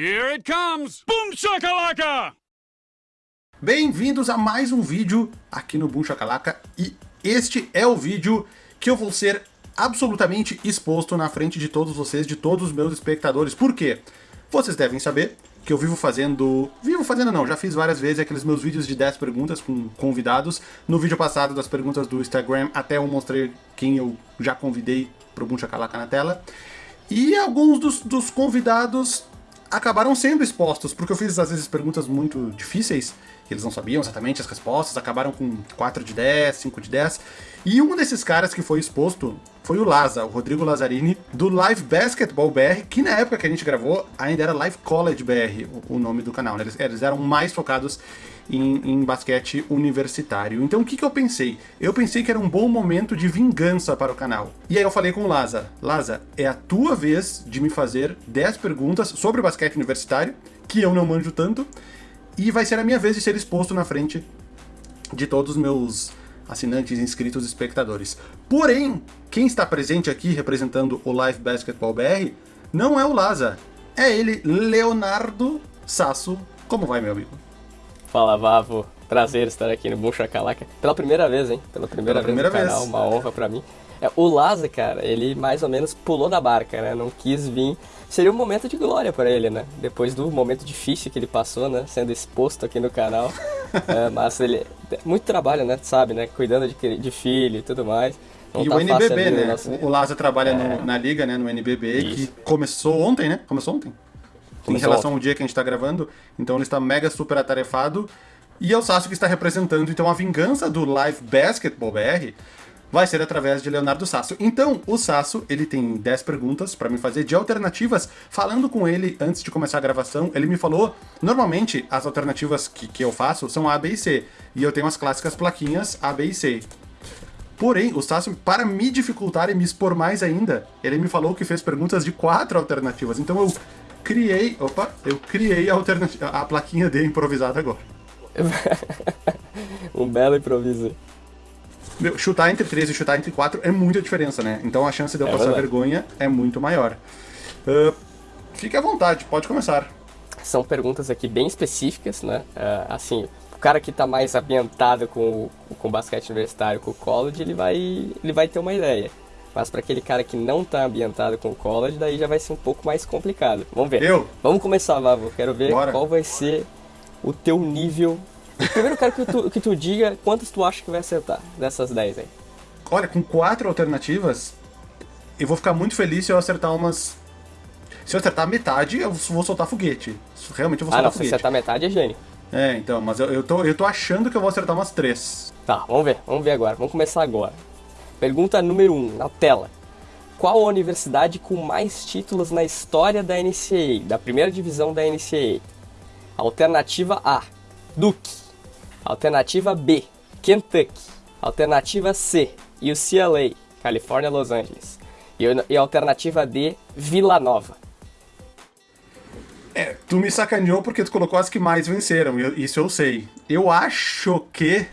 Here it comes! Boom shakalaka! Bem-vindos a mais um vídeo aqui no Boom Shakalaka e este é o vídeo que eu vou ser absolutamente exposto na frente de todos vocês, de todos os meus espectadores. Por quê? Vocês devem saber que eu vivo fazendo... Vivo fazendo não, já fiz várias vezes aqueles meus vídeos de 10 perguntas com convidados. No vídeo passado das perguntas do Instagram até eu mostrei quem eu já convidei pro Boom Shakalaka na tela. E alguns dos, dos convidados acabaram sendo expostos, porque eu fiz às vezes perguntas muito difíceis, eles não sabiam exatamente as respostas, acabaram com 4 de 10, 5 de 10. E um desses caras que foi exposto foi o Laza, o Rodrigo Lazzarini, do Live Basketball BR, que na época que a gente gravou ainda era Live College BR, o, o nome do canal, né? eles, eles eram mais focados em, em, basquete universitário. Então o que, que eu pensei? Eu pensei que era um bom momento de vingança para o canal. E aí eu falei com o Laza, Laza, é a tua vez de me fazer 10 perguntas sobre basquete universitário, que eu não manjo tanto, e vai ser a minha vez de ser exposto na frente de todos os meus assinantes, inscritos espectadores. Porém, quem está presente aqui representando o Live Basketball BR não é o Laza, é ele, Leonardo Sasso. Como vai, meu amigo? Fala, Vavo. Prazer estar aqui no Boom Shakalaka. Pela primeira vez, hein? Pela primeira, Pela primeira vez no vez. canal, uma honra pra mim. É, o Laza, cara, ele mais ou menos pulou da barca, né? Não quis vir. Seria um momento de glória para ele, né? Depois do momento difícil que ele passou, né? Sendo exposto aqui no canal. é, mas ele... Muito trabalho, né? Sabe, né? Cuidando de, de filho e tudo mais. Não e tá o NBB, né? nosso- O Laza trabalha no- na liga, né? No NBB, que começou ontem, né? Começou ontem. Em Começou relação ao dia que a gente tá gravando. Então ele está mega super atarefado. E é o Sasso que está representando. Então a vingança do Live Basketball BR vai ser através de Leonardo Sasso. Então, o Sasso, ele tem 10 perguntas para me fazer de alternativas. Falando com ele antes de começar a gravação, ele me falou, normalmente as alternativas que, que eu faço são A, B e C. E eu tenho as clássicas plaquinhas A, B e C. Porém, o Sasso, para me dificultar e me expor mais ainda, ele me falou que fez perguntas de quatro alternativas. Então eu criei, opa, eu criei a, a plaquinha dele improvisada agora. um belo improviso. Meu, chutar entre 3 e chutar entre 4 é muita diferença, né? Então a chance de eu É passar verdade. vergonha é muito maior. Ah, fique à vontade, pode começar. São perguntas aqui bem específicas, né? É, assim, o cara que tá mais ambientado com o com basquete universitário, com o college, ele vai, ele vai ter uma ideia. Mas para aquele cara que não tá ambientado com o college, daí já vai ser um pouco mais complicado. Vamos ver. Eu? Vamos começar, Vavo. Quero ver Bora. qual vai ser o teu nível. Primeiro quero que tu, que tu diga quantas tu acha que vai acertar dessas 10 aí. Olha, com quatro alternativas, eu vou ficar muito feliz se eu acertar umas. Se eu acertar metade, eu vou soltar foguete. Realmente eu vou Ah, soltar não, se foguete. acertar metade é gênio. É, então, mas eu, eu, tô, eu tô achando que eu vou acertar umas três. Tá, vamos ver, vamos ver agora. Vamos começar agora. Pergunta número 1, um, na tela. Qual a universidade com mais títulos na história da NCAA, da primeira divisão da NCAA? Alternativa A, Duke. Alternativa B, Kentucky. Alternativa C, UCLA, Califórnia, Los Angeles. E, e alternativa D, Vila Nova. É, tu me sacaneou porque tu colocou as que mais venceram, eu- isso eu sei. Eu acho que.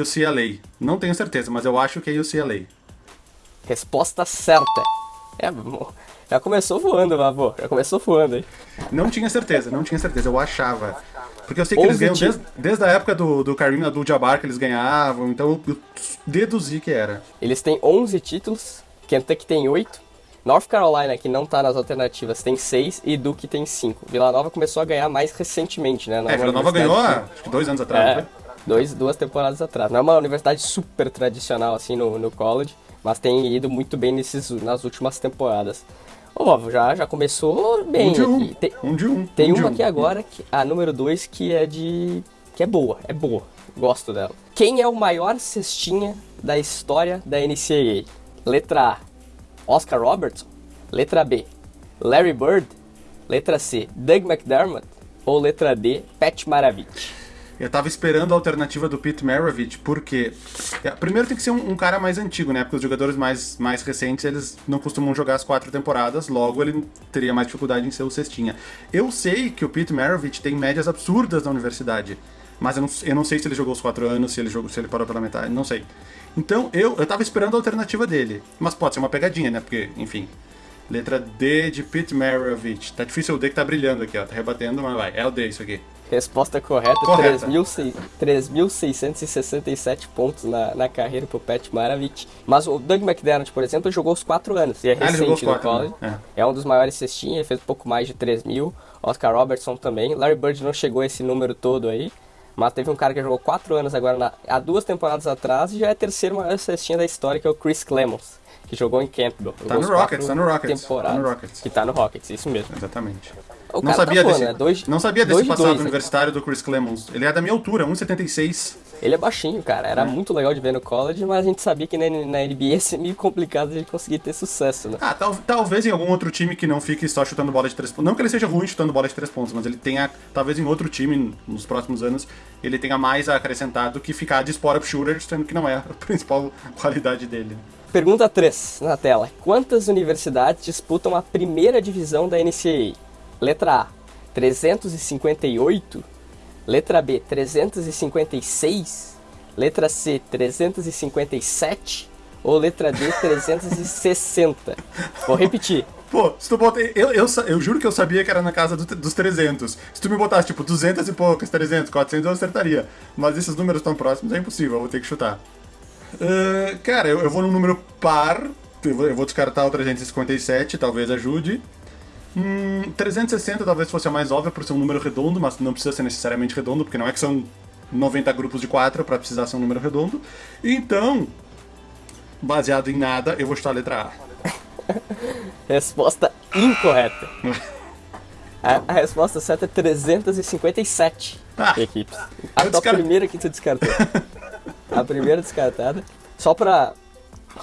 UCLA. Não tenho certeza, mas eu acho que é UCLA. Resposta certa. É, já começou voando, Vavô. Já começou voando aí. Não tinha certeza, não tinha certeza, eu achava. Porque eu sei que eles ganham desde, desde a época do, do Kareem Abdul-Jabbar que eles ganhavam, então eu deduzi que era. Eles têm 11 títulos, Kentucky tem 8, North Carolina, que não tá nas alternativas, tem 6 e Duke tem 5. Vila Nova começou a ganhar mais recentemente, né? Não É, Vila Nova ganhou há acho que dois anos atrás, É, foi? Dois, duas temporadas atrás. Não é uma universidade super tradicional assim no, no college, mas tem ido muito bem nesses, nas últimas temporadas. Ô, Vavo, já, já começou bem Um de um. aqui. Tem, Um de um. tem um uma um. aqui agora, que, a número 2, que é de. que é boa, é boa. Gosto dela. Quem é o maior cestinha da história da NCAA? Letra A, Oscar Robertson. Letra B, Larry Bird. Letra C, Doug McDermott. Ou letra D, Pat Maravich. Eu tava esperando a alternativa do Pete Maravich, porque. é, Primeiro tem que ser um, um cara mais antigo, né? Porque os jogadores mais, mais recentes, eles não costumam jogar as quatro temporadas, logo ele teria mais dificuldade em ser o cestinha. Eu sei que o Pete Maravich tem médias absurdas na universidade, mas eu não, eu não sei se ele jogou os quatro anos, se ele, jogou, se ele parou pela metade, não sei. Então eu, eu tava esperando a alternativa dele, mas pode ser uma pegadinha, né? Porque, enfim. Letra D de Pete Maravich. Tá difícil o D que tá brilhando aqui, ó. Tá rebatendo, mas vai. É o D isso aqui. Resposta correta, Correta. 3.600 3.667 pontos na, na carreira pro Pat Maravich. Mas o Doug McDermott, por exemplo, jogou os 4 anos. E é Ah, recente no quatro, college. né? É. um dos maiores cestinhas, ele fez um pouco mais de 3 mil. Oscar Robertson também. Larry Bird não chegou a esse número todo aí. Mas teve um cara que jogou 4 anos agora, na- há duas temporadas atrás, e já é a terceira maior cestinha da história, que é o Chris Clemons, que jogou em Campbell. Tá no Rockets, tá no Rockets, temporadas. tá no Rockets. Que tá no Rockets, isso mesmo. Exatamente. O não tá sabia voando, desse, né? Dois- não sabia desse dois passado dois, né? universitário do Chris Clemons. Ele é da minha altura, 1,76. Ele é baixinho, cara. É. Era muito legal de ver no college, mas a gente sabia que na, na NBA ia ser meio complicado de conseguir ter sucesso, né? Ah, tal- talvez em algum outro time que não fique só chutando bola de três pontos. Não que ele seja ruim chutando bola de três pontos, mas ele tenha, talvez em outro time nos próximos anos, ele tenha mais a acrescentar do que ficar de spot-up shooter, sendo que não é a principal qualidade dele. Pergunta 3 na tela. Quantas universidades disputam a primeira divisão da NCAA? Letra A, 358. Letra B, 356. Letra C, 357. Ou letra D, 360. Vou repetir. Pô, se tu bota. Eu, eu, eu juro que eu sabia que era na casa do- dos 300. Se tu me botasse, tipo, 200 e poucas, 300, 400, eu acertaria. Mas esses números tão próximos é impossível, eu vou ter que chutar. Ah, cara, eu, eu vou num número par. Eu vou, eu vou descartar o 357, talvez ajude. Hum, 360 talvez fosse a mais óbvia por ser um número redondo, mas não precisa ser necessariamente redondo, porque não é que são 90 grupos de 4 pra precisar ser um número redondo. Então, baseado em nada, eu vou chutar a letra A. Resposta incorreta. A, a resposta certa é 357 Ah, equipes. A tua primeira que tu descartou. a primeira descartada. Só pra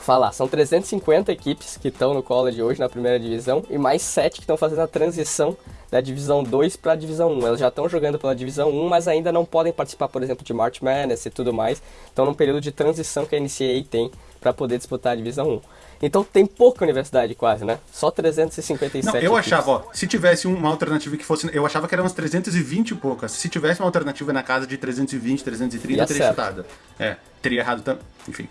falar, são 350 equipes que estão no college hoje na primeira divisão e mais 7 que estão fazendo a transição da divisão 2 para a divisão 1. Elas já estão jogando pela divisão 1, mas ainda não podem participar, por exemplo, de March Madness e tudo mais. Estão num período de transição que a NCAA tem para poder disputar a divisão 1. Então tem pouca universidade quase, né? Só 357 Não, eu equipes. achava, ó, se tivesse uma alternativa que fosse. Eu achava que eram umas 320 e poucas. Se tivesse uma alternativa na casa de 320, 330, Ia eu teria chutado. É, teria errado também. Enfim.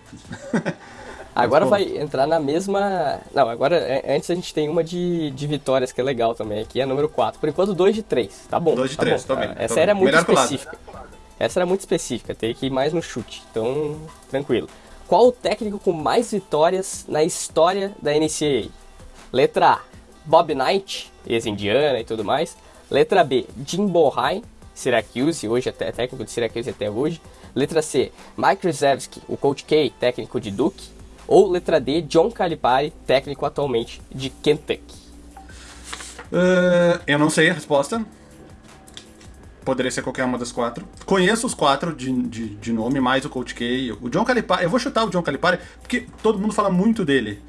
Agora vai entrar na mesma. Não, agora é, antes a gente tem uma de, de vitórias que é legal também, aqui é número 4. Por enquanto, 2 de 3. Tá bom. Dois de tá três, bom. tô bem, Ah, tô Essa bem. era muito Melhor específica. Essa era muito específica, teria que ir mais no chute. Então, tranquilo. Qual o técnico com mais vitórias na história da NCAA? Letra A, Bob Knight, ex-indiana e tudo mais. Letra B, Jim Bohannon, Syracuse, hoje até técnico de Syracuse até hoje. Letra C, Mike Krzyzewski, o Coach K, técnico de Duke. Ou letra D, John Calipari, técnico atualmente de Kentucky. Ah, eu não sei a resposta. Poderia ser qualquer uma das quatro. Conheço os quatro de, de, de nome, mais o Coach K. O John Calipari. Eu vou chutar o John Calipari porque todo mundo fala muito dele.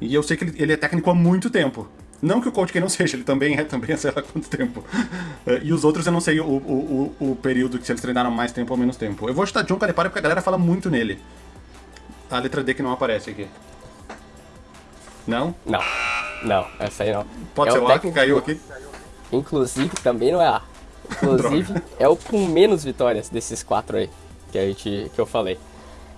E eu sei que ele, ele é técnico há muito tempo. Não que o Coach K não seja, ele também é, também há sei lá quanto tempo. Eh, E os outros eu não sei o, o, o, o período que se eles treinaram mais tempo ou menos tempo. Eu vou chutar John Calipari porque a galera fala muito nele. A letra D que não aparece aqui. Não? Não, não, essa aí não. Pode É ser o A que caiu aqui? Inclusive, também não é A. Inclusive, é o com menos vitórias desses quatro aí que, a gente, que eu falei.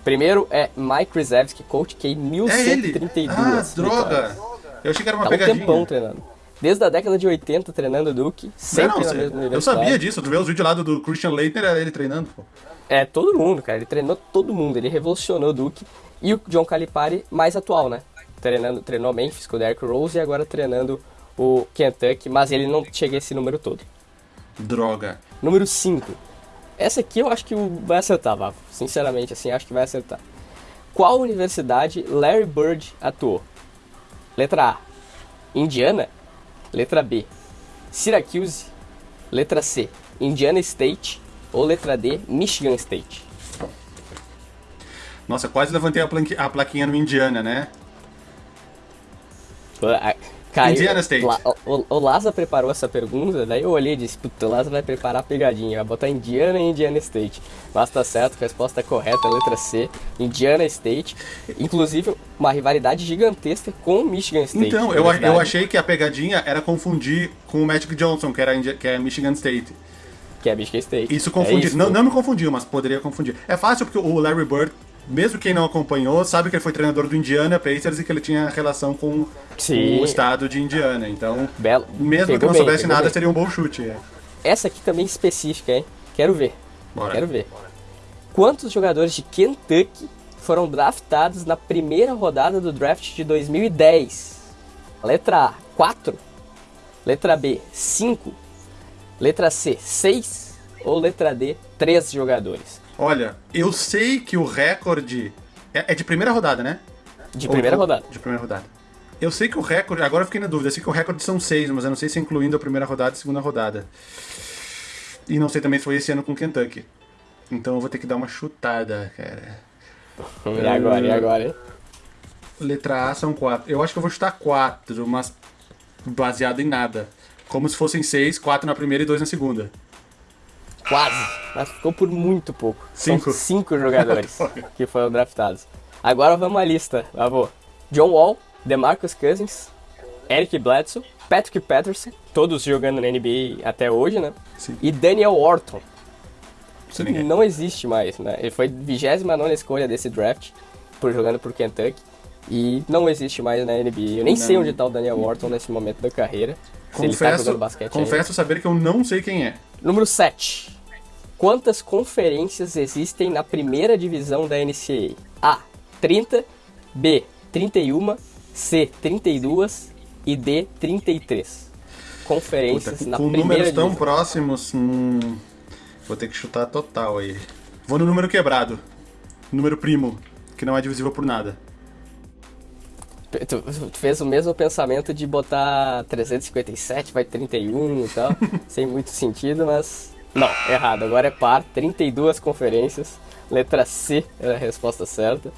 Primeiro é Mike Krzyzewski, Coach K, É ele! 1132 Ah, vitórias. droga! Eu achei que era uma Tá um pegadinha. tempão treinando. Desde a década de 80 treinando Duke, Não, sempre não, mesma eu sabia disso. Tu vê os vídeos lá do, Christian Leitner, era ele treinando, pô. É, todo mundo, cara. Ele treinou todo mundo. Ele revolucionou o Duke. E o John Calipari, mais atual, né? Treinando, treinou Memphis com o Derrick Rose e agora treinando o Kentucky, mas ele não chega a esse número todo. Droga. Número 5. Essa aqui eu acho que vai acertar, Vavo. Sinceramente, assim, acho que vai acertar. Qual universidade Larry Bird atuou? Letra A, Indiana. Letra B, Syracuse. Letra C, Indiana State. Ou letra D, Michigan State. Nossa, quase levantei a, planqui- a plaquinha no Indiana, né? Caiu. Indiana State. La- o, o Laza preparou essa pergunta, daí eu olhei e disse, puta, o Laza vai preparar a pegadinha, vai botar Indiana e Indiana State. Mas tá certo, a resposta correta, letra C, Indiana State. Inclusive, uma rivalidade gigantesca com Michigan State. Então, eu, eu achei que a pegadinha era confundir com o Magic Johnson, que, era que é Michigan State. Que é Michigan State. Isso É confundiu. isso, não, não me confundiu, mas poderia confundir. É fácil porque o Larry Bird mesmo quem não acompanhou, sabe que ele foi treinador do Indiana Pacers e que ele tinha relação com Sim. o estado de Indiana. Então, Belo. mesmo que não bem, soubesse nada, bem. seria um bom chute. é. Essa aqui também específica, hein? Quero ver. Bora. Quero ver. Quantos jogadores de Kentucky foram draftados na primeira rodada do draft de 2010? Letra A, 4. Letra B, 5. Letra C, 6. Ou letra D, 3 jogadores. Olha, eu sei que o recorde. É, é de primeira rodada, né? De primeira ou- rodada. De primeira rodada. Eu sei que o recorde. Agora eu fiquei na dúvida. Eu sei que o recorde são seis, mas eu não sei se é incluindo a primeira rodada e a segunda rodada. E não sei também se foi esse ano com Kentucky. Então eu vou ter que dar uma chutada, cara. E agora, e agora? Letra A são quatro. Eu acho que eu vou chutar quatro, mas baseado em nada. Como se fossem seis, quatro na primeira e dois na segunda. Quase. Mas ficou por muito pouco. Cinco. São cinco jogadores que foram draftados. Agora vamos à lista, avô. John Wall, DeMarcus Cousins, Eric Bledsoe, Patrick Patterson, todos jogando na NBA até hoje, né? Sim. E Daniel Orton, Sei que não existe mais, né? Ele foi 29 escolha desse draft, por jogando por Kentucky. E não existe mais na NBA. Eu nem sei Não. onde tá o Daniel Orton nesse momento da carreira. Se ele tá Confesso, jogando basquete ainda. confesso saber que eu não sei quem é. Número 7. Quantas conferências existem na primeira divisão da NCAA? A. 30. B. 31. C. 32. E D. 33. Conferências Puta, na com primeira números tão divisão. próximos, hum, vou ter que chutar total aí. Vou no número quebrado. Número primo, que não é divisível por nada. Tu, tu fez o mesmo pensamento de botar 357, vai 31 e tal, sem muito sentido, mas não, errado. Agora é par, 32 conferências. Letra C era a resposta certa.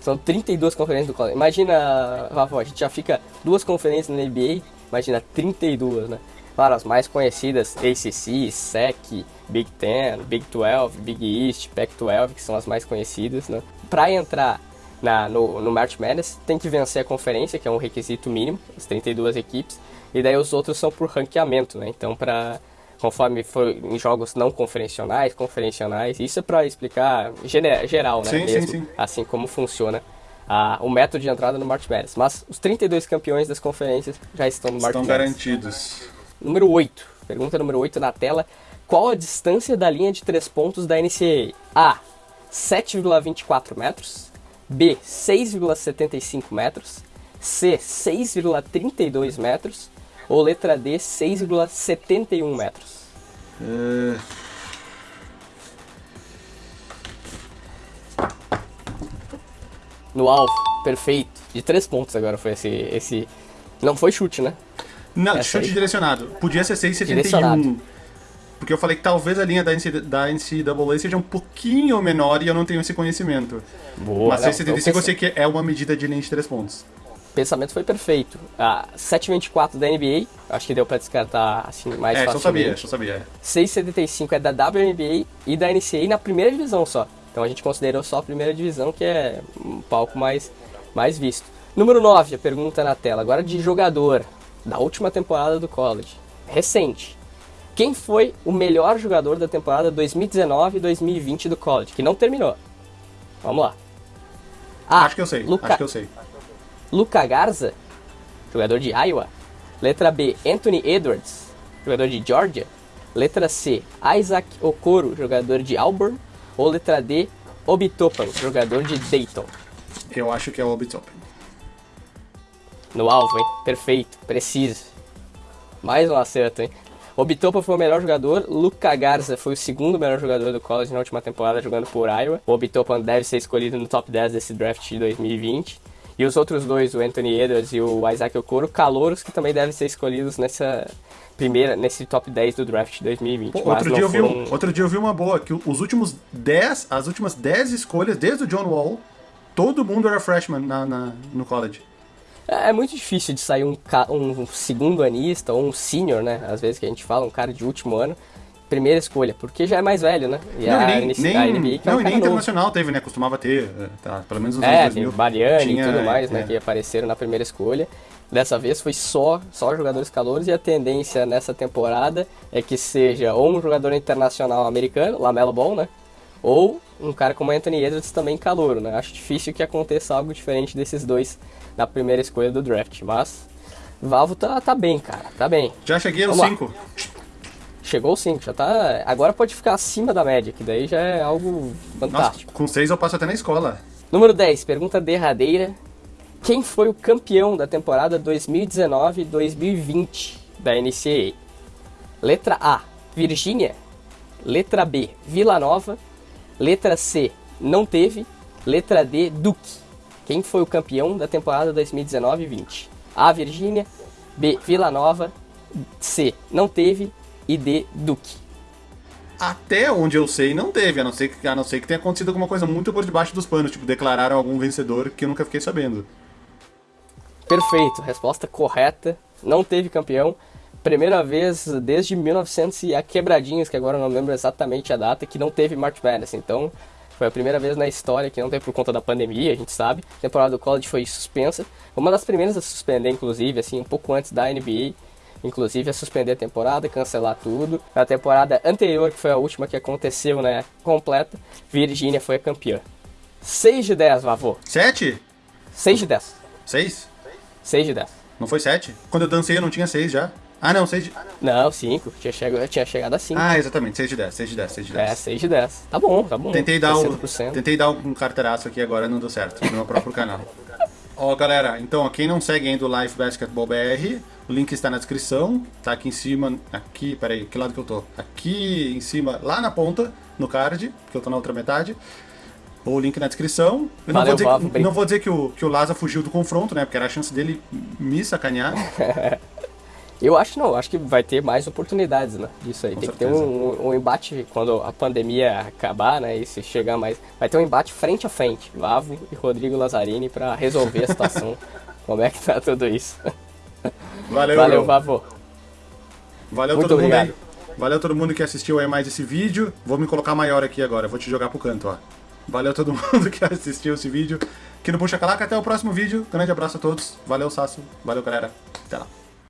São 32 conferências do college. Imagina, Rafa, a gente já fica duas conferências na NBA, imagina 32, né? Claro, as mais conhecidas, ACC, SEC, Big Ten, Big 12, Big East, Pac-12, que são as mais conhecidas, né? Pra entrar na, no, no March Madness, tem que vencer a conferência, que é um requisito mínimo, as 32 equipes, e daí os outros são por ranqueamento, né? Então, para conforme for em jogos não conferencionais, conferencionais, isso é para explicar geral, né? Sim, sim, mesmo, sim. Assim como funciona a- o método de entrada no March Madness. Mas os 32 campeões das conferências já estão no March Estão Madness. garantidos. Número 8. Pergunta número 8 na tela. Qual a distância da linha de 3 pontos da NCAA? A. 7,24 metros. B. 6,75 metros. C. 6,32 metros. Ou letra D. 6,71 metros. É, No alvo. Perfeito. De 3 pontos agora foi esse, esse... Não foi chute, né? Não, Essa chute aí. direcionado. Podia ser 6,71. Direcionado. Porque eu falei que talvez a linha da, NC, da NCAA seja um pouquinho menor e eu não tenho esse conhecimento. Boa. Mas não, 6,75 então eu sei que é uma medida de linha de 3 pontos. O pensamento foi perfeito. A 7,24 da NBA. Acho que deu pra descartar assim mais é, só sabia, facilmente. só sabia. 6,75 é da WNBA e da NCAA na primeira divisão só. Então a gente considerou só a primeira divisão, que é um palco mais, mais visto. Número 9, a pergunta na tela. Agora de jogador da última temporada do college. Recente. Quem foi o melhor jogador da temporada 2019 e 2020 do college? Que não terminou. Vamos lá. A. acho que eu sei, Luca, acho que eu sei. Luca Garza, jogador de Iowa. Letra B, Anthony Edwards, jogador de Georgia. Letra C, Isaac Okoro, jogador de Auburn. Ou letra D, Obi Toppin, jogador de Dayton. Eu acho que é o Hobbit Open. No alvo, hein? Perfeito, preciso. Mais um acerto, hein? Obi Toppin foi o melhor jogador, Luca Garza foi o segundo melhor jogador do college na última temporada jogando por Iowa. O Obi Toppin deve ser escolhido no top 10 desse draft de 2020. E os outros dois, o Anthony Edwards e o Isaac Okoro, calouros que também devem ser escolhidos nessa primeira, nesse top 10 do draft de 2020. Pô, outro, dia eu vi um- outro dia eu vi uma boa, que os últimos 10, as últimas 10 escolhas, desde o John Wall, todo mundo era freshman na, na- no college. É é muito difícil de sair um, um segundo anista ou um senior, né? Às vezes que a gente fala, um cara de último ano, primeira escolha, porque já é mais velho, né? E não, a, nem, NC nem, a NBA que é não, um e nem cara novo. internacional teve, né? Costumava ter, é, tá, pelo menos nos anos É, 2000. tem o Bariani tinha, e tudo mais, é. né? Que apareceram na primeira escolha. Dessa vez foi só, só jogadores calouros e a tendência nessa temporada é que seja ou um jogador internacional americano, Lamelo Ball, né? Ou um cara como Anthony Edwards também calouro, né? Acho difícil que aconteça algo diferente desses dois na primeira escolha do draft, mas Valvo tá, tá bem, cara, tá bem. Já cheguei no Vamos lá. 5. Chegou o 5, já tá. Agora pode ficar acima da média, que daí já é algo Nossa, fantástico. com 6 eu passo até na escola. Número 10, pergunta derradeira. Quem foi o campeão da temporada 2019-2020 da NCAA? Letra A, Virgínia. Letra B, Vila Nova. Letra C, não teve. Letra D, Duke. Quem foi o campeão da temporada 2019-20? A, Virgínia. B, Vila Nova. C, não teve. E D, Duke. Até onde eu sei, não teve, a não ser que, a não ser que tenha acontecido alguma coisa muito por debaixo dos panos, tipo, declararam algum vencedor que eu nunca fiquei sabendo. Perfeito, resposta correta. Não teve campeão. Primeira vez desde 1900 e a quebradinhas, que agora eu não lembro exatamente a data, que não teve March Madness. Então, foi a primeira vez na história que não teve por conta da pandemia, a gente sabe. A temporada do college foi suspensa. Uma das primeiras a suspender, inclusive, assim, um pouco antes da NBA. Inclusive, a suspender a temporada, cancelar tudo. Na temporada anterior, que foi a última que aconteceu, né, completa, Virgínia foi a campeã. 6 de 10, Vavô. 7? 6 de 10. 6? 6 de 10. Não foi 7? Quando eu dancei eu não tinha 6 já. Ah, não, 6 de... Não, 5. Tinha, chego, tinha chegado a 5. Ah, exatamente, 6 de 10, 6 de 10, 6 de 10. É, 6 de 10. Tá bom, tá bom. Tentei dar, um, 60%. tentei dar um carteiraço aqui agora, não deu certo, no meu próprio canal. Ó, galera, então, quem não segue ainda o Life Basketball BR, o link está na descrição, tá aqui em cima, aqui, peraí, que lado que eu tô? Aqui em cima, lá na ponta, no card, que eu tô na outra metade. O link na descrição. Eu não, Valeu, vou dizer, que, bem- não vou dizer que o, que o Laza fugiu do confronto, né? Porque era a chance dele me sacanear. Eu acho não, acho que vai ter mais oportunidades, né? Disso aí. Com Tem que ter certeza. um, um embate quando a pandemia acabar, né? E se chegar mais. Vai ter um embate frente a frente. Vavo e Rodrigo Lazzarini pra resolver a situação. Como é que tá tudo isso? Valeu, Valeu. Vavo. Valeu Muito todo mundo obrigado. aí. Valeu todo mundo que assistiu aí mais esse vídeo. Vou me colocar maior aqui agora, vou te jogar pro canto, ó. Valeu todo mundo que assistiu esse vídeo. Aqui no Puxa Calaca, até o próximo vídeo. Grande abraço a todos. Valeu, Sasso. Valeu, galera. Até lá.